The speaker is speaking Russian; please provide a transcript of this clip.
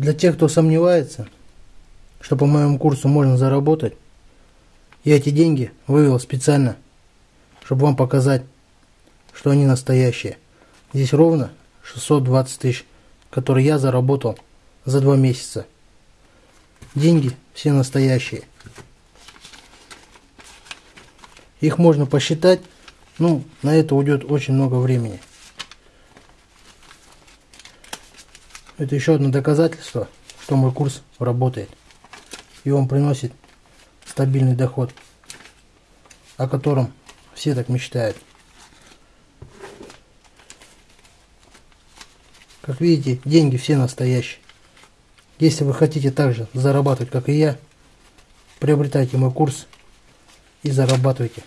Для тех, кто сомневается, что по моему курсу можно заработать, я эти деньги вывел специально, чтобы вам показать, что они настоящие. Здесь ровно 620 тысяч, которые я заработал за два месяца. Деньги все настоящие. Их можно посчитать, ну, на это уйдет очень много времени. Это еще одно доказательство, что мой курс работает. И он приносит стабильный доход, о котором все так мечтают. Как видите, деньги все настоящие. Если вы хотите также зарабатывать, как и я, приобретайте мой курс и зарабатывайте.